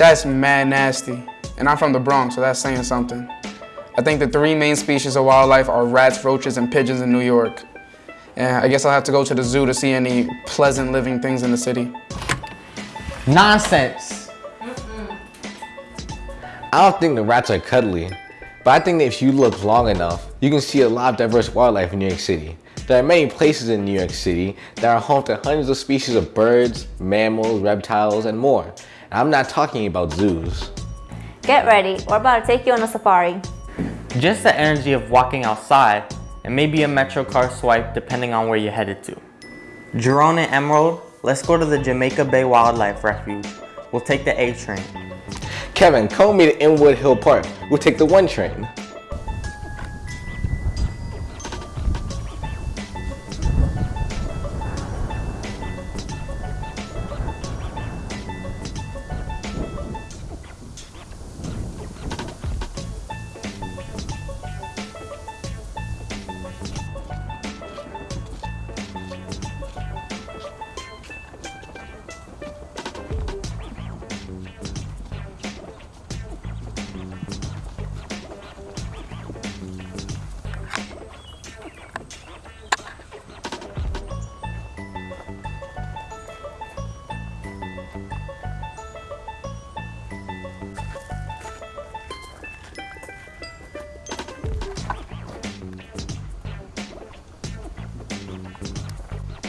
That's mad nasty. And I'm from the Bronx, so that's saying something. I think the three main species of wildlife are rats, roaches, and pigeons in New York. And I guess I'll have to go to the zoo to see any pleasant living things in the city. Nonsense. I don't think the rats are cuddly, but I think that if you look long enough, you can see a lot of diverse wildlife in New York City. There are many places in New York City that are home to hundreds of species of birds, mammals, reptiles, and more. And I'm not talking about zoos. Get ready, we're about to take you on a safari. Just the energy of walking outside and maybe a MetroCard swipe depending on where you're headed to. Jerome and Emerald, let's go to the Jamaica Bay Wildlife Refuge. We'll take the A train. Kevin, call me to Inwood Hill Park. We'll take the one train.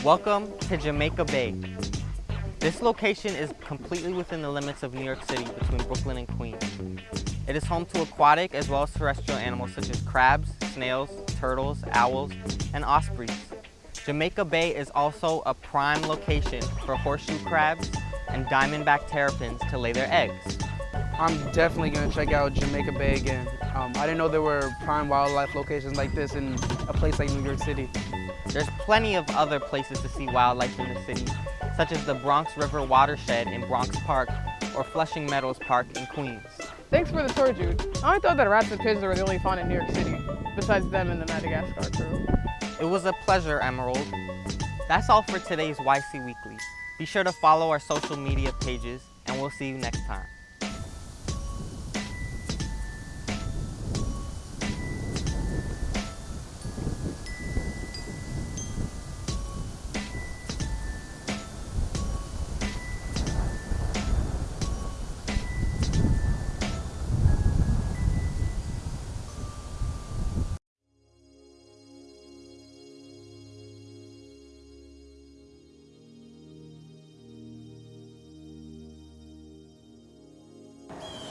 Welcome to Jamaica Bay. This location is completely within the limits of New York City between Brooklyn and Queens. It is home to aquatic as well as terrestrial animals such as crabs, snails, turtles, owls, and ospreys. Jamaica Bay is also a prime location for horseshoe crabs and diamondback terrapins to lay their eggs. I'm definitely gonna check out Jamaica Bay again. Um, I didn't know there were prime wildlife locations like this in a place like New York City. There's plenty of other places to see wildlife in the city, such as the Bronx River Watershed in Bronx Park or Flushing Meadows Park in Queens. Thanks for the tour, Jude. I thought that rats and pigeons were the only fauna in New York City, besides them and the Madagascar crew. It was a pleasure, Emerald. That's all for today's YC Weekly. Be sure to follow our social media pages, and we'll see you next time.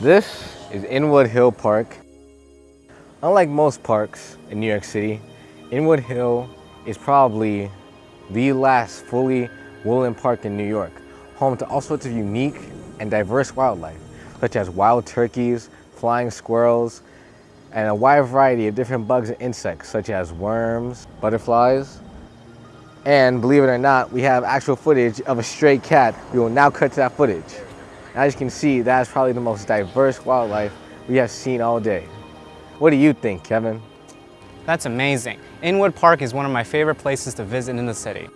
This is Inwood Hill Park. Unlike most parks in New York City, Inwood Hill is probably the last fully woodland park in New York, home to all sorts of unique and diverse wildlife, such as wild turkeys, flying squirrels, and a wide variety of different bugs and insects, such as worms, butterflies, and believe it or not, we have actual footage of a stray cat. We will now cut to that footage. As you can see, that's probably the most diverse wildlife we have seen all day. What do you think, Kevin? That's amazing. Inwood Park is one of my favorite places to visit in the city.